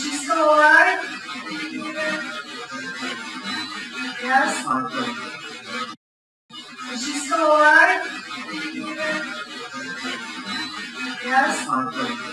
She's still alive? Yes? Is she still alive? Yes?